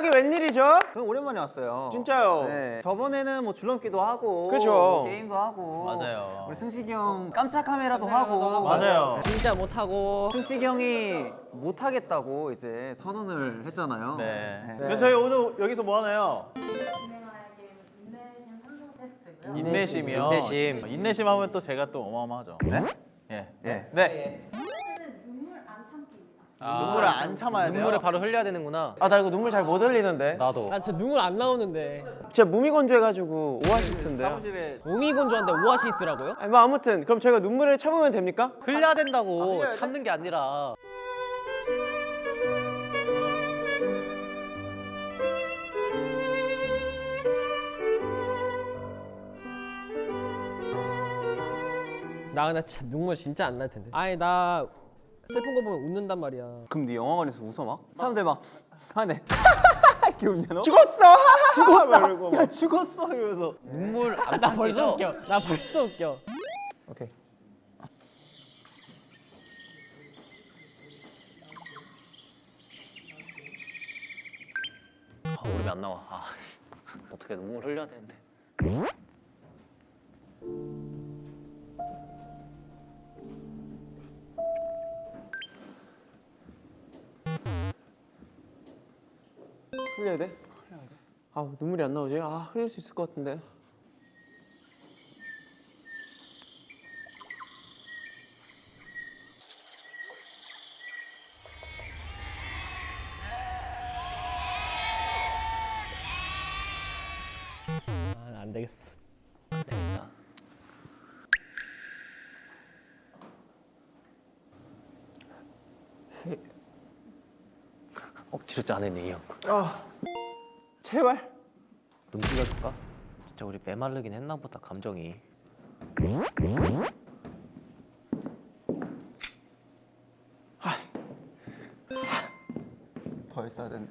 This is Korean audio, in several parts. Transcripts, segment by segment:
여기 웬일이죠? 저는 오랜만에 왔어요. 진짜요? 네. 저번에는 뭐 줄넘기도 하고, 그죠. 뭐 게임도 하고, 맞아요. 우리 승식이 형 깜짝 카메라도 하고, 맞아요. 진짜 못하고 승식이 형이 못 하겠다고 이제 선언을 했잖아요. 네. 네. 그럼 저희 오늘 여기서 뭐 하나요? 게임은 인내심. 인내심이요. 인내심. 인내심 하면 또 제가 또 어마어마하죠. 네? 예. 예. 네. 안 참기입니다. 눈물을 안 참아야 돼요. 눈물을 바로 흘려야 되는구나 아 나 이거 눈물 잘 못 흘리는데 나도 나 진짜 눈물 안 나오는데 진짜 무미건조해가지고 오아시스인데요 사무실에 오미건조한데 오아시스라고요? 아니 뭐 아무튼 그럼 저희가 눈물을 참으면 됩니까? 흘려야 된다고 흘려야 돼? 참는 게 아니라 나 근데 진짜 눈물 진짜 안 날 텐데 아니 나 슬픈 거 보면 웃는단 말이야 그럼 네 영화관에서 웃어 막? 사람들 막 하네. 이렇게 웃냐 너? 죽었어! 죽었다! 야 막. 죽었어 이러면서. 눈물 안 나 벌써? 웃겨 나 벌써 웃겨 오케이 아 오름이 안 나와 아, 어떻게 눈물 흘려야 되는데 흘려야 돼? 흘려야 돼. 아 눈물이 안 나오지? 아 흘릴 수 있을 것 같은데. 아, 안 되겠어 안 되겠다 억지로 짜내네 이 형 아 제발. 눈 뿌려줄까? 진짜 우리 메마르긴 했나 보다 감정이 더 했어야 되는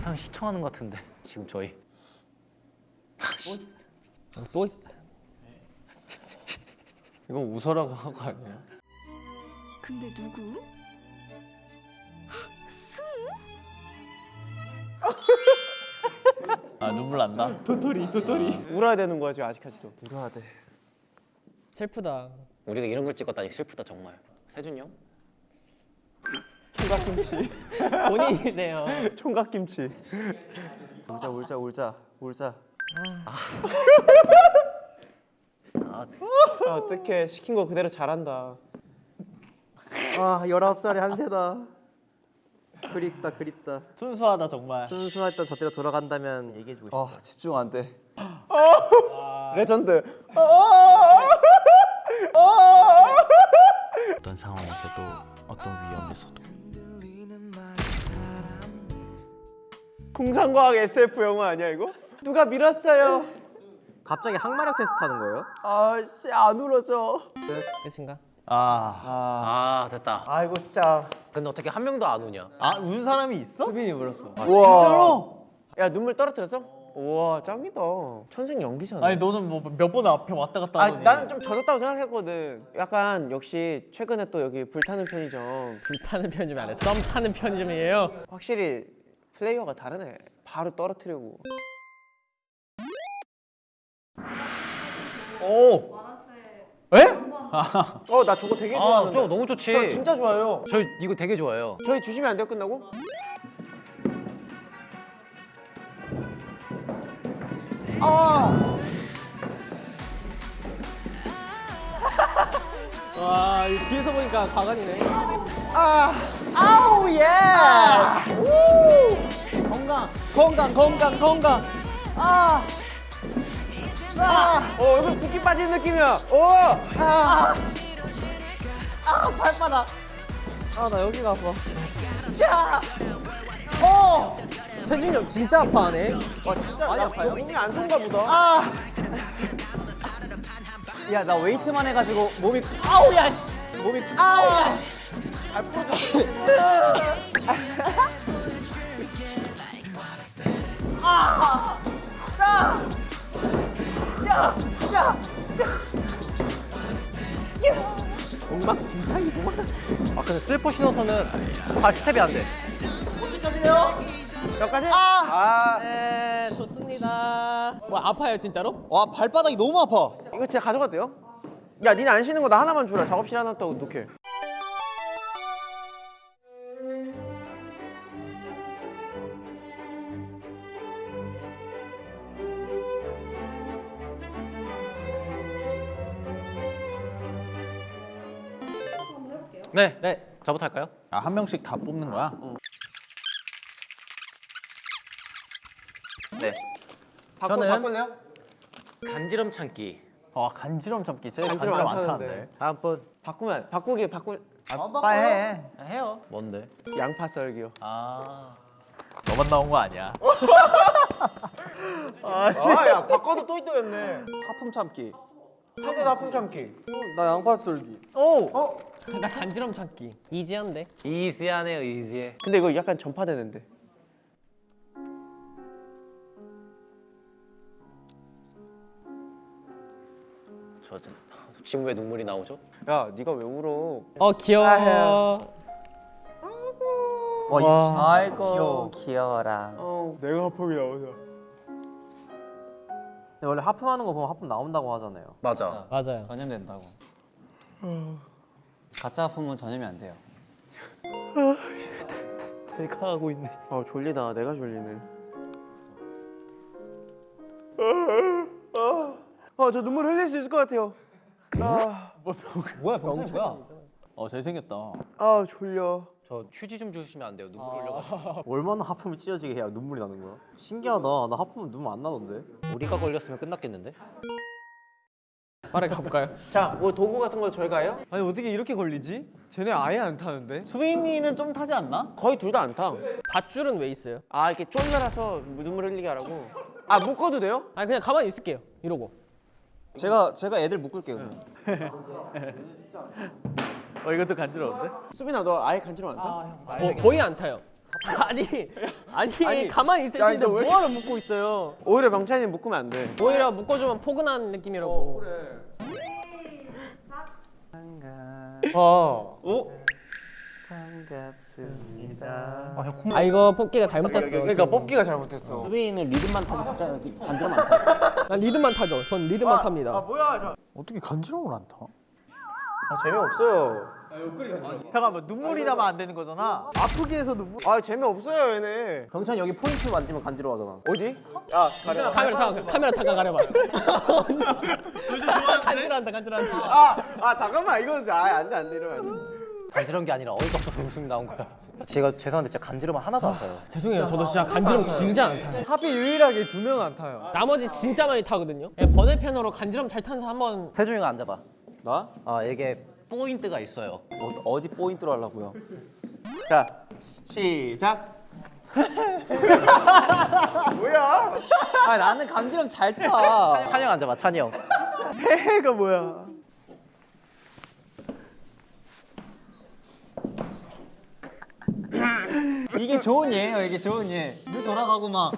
영상 시청하는 것 같은데 지금 저희 어, 또 있... 이건 웃어라고 한 거 아니에요? 근데 누구? 승우? 아 눈물 난다. 도토리 도토리. 울어야 되는 거야 지금 아직까지도. 울어야 돼. 슬프다 우리가 이런 걸 찍었다니 슬프다 정말 세준이 형? 총각김치. 본인이세요 총각김치. 울자 울자 울자 울자. 아, 아, 어떻게 시킨 거 그대로 잘한다. 아 19살의 한세다. 그립다 그립다. 순수하다 정말. 순수했던 저때로 돌아간다면 얘기해주고 싶다. 아 집중 안 돼. 레전드. 어떤 상황에서도 어떤 위험에서도 공상과학 SF 영화 아니야 이거? 누가 밀었어요? 갑자기 항마력 테스트 하는 거예요? 아씨 안 울어져. 끝인가? 아. 아 됐다 아이고 진짜. 근데 어떻게 한 명도 안 우냐 아, 운 사람이 있어? 수빈이 울었어. 우와. 야 눈물 떨어뜨렸어? 우와 짱이다. 천생 연기잖아. 아니 너는 뭐 몇 번 앞에 왔다 갔다 아, 하더니. 나는 좀 젖었다고 생각했거든. 약간 역시 최근에 또 여기 불타는 편의점 불타는 편집이 아니라 썸 타는 편집이에요 확실히 플레이어가 다르네. 바로 떨어뜨리고. 오. 에? 어 나 저거 되게 아 좋아하는데. 저거 너무 좋지 저 진짜 좋아요. 저 이거 되게 좋아해요 저희 주시면 안 돼요 끝나고? 와 이 뒤에서 보니까 과관이네 아우 yes. 건강 건강 건강 건강. 아. 아. 어 여기 붓기 빠지는 느낌이야. 오. 아. 아 발바닥. 아 나 여기가 아파. 야. 어. 세준이 형 진짜 아파하네 와 진짜 많이 아파요? 몸이 안 좋은가 보다. 아. 야 나 웨이트만 해가지고 몸이 아우 야 씨. 몸이 아우 야 씨. 음악 진짜 이거 아 근데 슬퍼 신어서는 발 아, 스텝이 안돼 여기까지요 여기까지? 아! 아. 네 좋습니다 와 아파요 진짜로? 와 발바닥이 너무 아파 이거 제가 가져가도 돼요? 야 니네 안 쉬는 거 나 하나만 주라 작업실 하나 있다고 놓게 네, 네. 저부터 할까요? 아, 한 명씩 다 뽑는 거야? 네. 바꿔, 저는- 바꿀래요? 간지럼 참기. 아, 간지럼 참기. 제일 간지럼 간지럼, 안안 타는데. 다음 분. 바꾸면 바꾸기 바꾸 빨리 해. 아, 해요. 뭔데? 양파 썰기요. 아. 너만 나온 거 아니야. 아, 야, 바꿔도 또 있더였네. 하품 참기. 하도 나쁜 참기. 나 양파 썰기. 오. 어? 나 간지럼 참기. 이지한데. 이지하네요, 이지해. 근데 이거 약간 전파되는데. 저 지금 왜 눈물이 나오죠? 야, 네가 왜 울어? 어 귀여워. 와, 아이고 귀여워 라. 어, 내가 하품이 나오자. 원래 하품하는 거 보면 하품 나온다고 하잖아요. 맞아. 맞아요. 전염된다고. 가짜 하품은 전염이 안 돼요. 내가 하고 있네. 아, 졸리다. 내가 졸리네. 아, 아, 저 눈물 흘릴 수 있을 것 같아요. 아, 뭐야 병찬이 뭐야? 어, 잘생겼다. 아 졸려. 저 휴지 좀 주시면 안 돼요? 눈물 흘려가지고. 얼마나 하품이 찢어지게 해야 눈물이 나는 거야? 신기하다. 나 하품은 눈물 안 나던데. 우리가 걸렸으면 끝났겠는데? 빠르게 가볼까요? 자, 뭐 도구 같은 거 저희가 해요? 아니, 어떻게 이렇게 걸리지? 쟤네 아예 안 타는데? 수빈이는 좀 타지 않나? 거의 둘 다 안 타. 밧줄은 왜 있어요? 아, 이렇게 쫄라라서 눈물 흘리게 하라고. 아, 묶어도 돼요? 아니 그냥 가만히 있을게요. 이러고. 제가 제가 애들 묶을게요. 어, 이거 좀 간지러운데? 수빈아, 너 아예 간지럼 안 타? 거, 거의 안 타요. 아니 아니, 아니, 가만히 있을 야, 텐데 너 왜- 뭐하러 묶고 있어요? 오히려 명찬이 묶으면 안 돼. 오히려 묶어주면 포근한 느낌이라고. 어. 반갑습니다. 아 이거 뽑기가 잘못됐어. 그러니까 뽑기가 잘못했어. 수빈이는 리듬만 타서 간지럼 안 타. 난 리듬만 타죠. 전 리듬만 탑니다. 아, 뭐야? 저... 어떻게 간지럼을 안 타? 아, 재미없어요. 잠깐만, 눈물이 나면 안 되는 거잖아. 아프게 해서 눈물. 아, 재미없어요, 얘네. 병찬이 여기 포인트 만지면 간지러워하잖아. 어디? 야, 가려. 카메라 잠깐 카메라 잠깐 가려봐. 간지러한다 간지러한다. 아, 아, 잠깐만. 이건 아, 안 돼, 안 돼. 이러면. 간지러운 게 아니라 어이가 없어서 웃음이 나온 거야. 제가 죄송한데 진짜 간지럼 하나도 안 타요. 죄송해요. 저도 진짜 간지럼 진짜 안 타요. 하필 유일하게 두 명 안 타요. 나머지 진짜 많이 타거든요. 예, 번외편으로 간지럼 잘 타는 사람 한번 세준이가 앉아봐. 나? 아 이게 포인트가 있어요. 어, 어디 포인트로 하려고요? 자, 시작. 뭐야? 아 나는 간지럼 잘 타. 찬이 형 앉아봐, 찬이 형. 해가 뭐야? 이게 좋은 예예요. 이게 좋은 예. 물 돌아가고 막.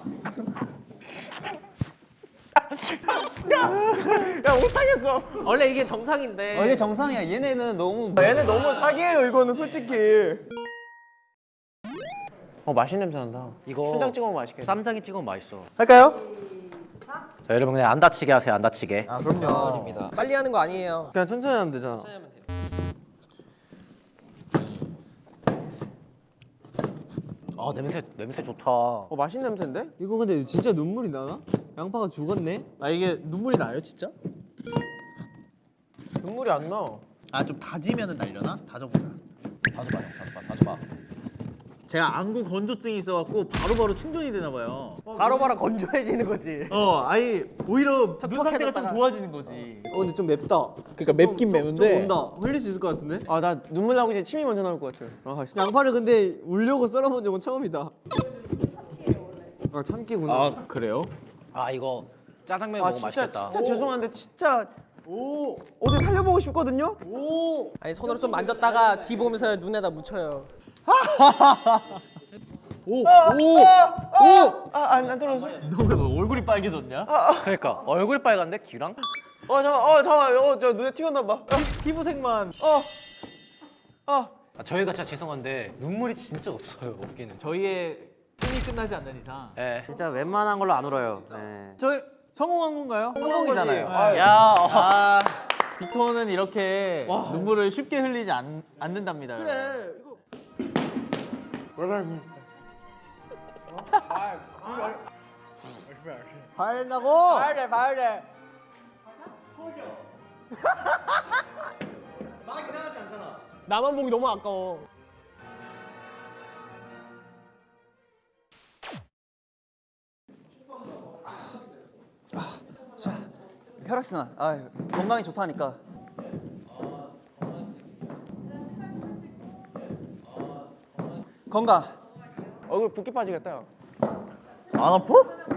야, 못하겠어. 원래 이게 정상인데. 어, 이게 정상이야. 얘네는 너무 얘네 너무 사기예요, 이거는 솔직히. 어, 맛있는 냄새 난다. 이거 순장 찍어 먹으면 맛있겠다. 쌈장에 찍으면 맛있어. 할까요? 자 여러분 그냥 안 다치게 하세요, 안 다치게. 빨리 하는 거 아니에요. 그냥 천천히 하면 되잖아. 아 냄새 냄새 좋다. 어, 맛있는 냄새인데? 이거 근데 진짜 눈물이 나나? 양파가 죽었네? 아, 이게 눈물이 나요, 진짜? 눈물이 안 나. 아, 좀 다지면은 날려나? 다져보자. 다져봐, 형, 다져봐, 다져봐. 제가 안구 건조증이 있어갖고 바로바로 충전이 되나 봐요. 바로바로 건조해지는 거지. 어, 아예 오히려 눈 상태가 좀. 좋아지는 거지. 어 근데 좀 맵다. 그러니까 맵긴 매운데. 온다. 흘릴 수 있을 것 같은데? 아, 나 눈물 나고 이제 침이 먼저 나올 것 같아. 아. 양파를 근데 울려고 썰어본 적은 처음이다. 아, 참기구나. 아, 그래요? 아 이거 짜장면 아, 먹으면 진짜 맛있겠다. 진짜 죄송한데 진짜 오! 어디 살려보고 싶거든요. 오! 아니 손으로 좀 만졌다가 뒤 보면서 눈에다 묻혀요. 오! 오! 오! 아 안 안 떨어져. 너왜 얼굴이 빨개졌냐? 그러니까 얼굴 빨간데 귀랑? 어 잠깐 어 잠깐 어 저 눈에 튀었나 봐. 피부색만 아, 저희가 진짜 죄송한데 눈물이 진짜 없어요 없기는. 저희의 꿈이 끝나지 않는 이상 예. 진짜 웬만한 걸로 안 울어요. 네. 저희 성공한 건가요? 성공이잖아요. 아, 야, 어. 아 빅토는 이렇게 눈물을 쉽게 흘리지 않, 않는답니다 그래 화낸다고? 말해 말해 나만 보기 너무 아까워. 혈액순환. 아, 건강이 좋다니까. 건강. 얼굴 붓기 빠지겠다. 안 아파?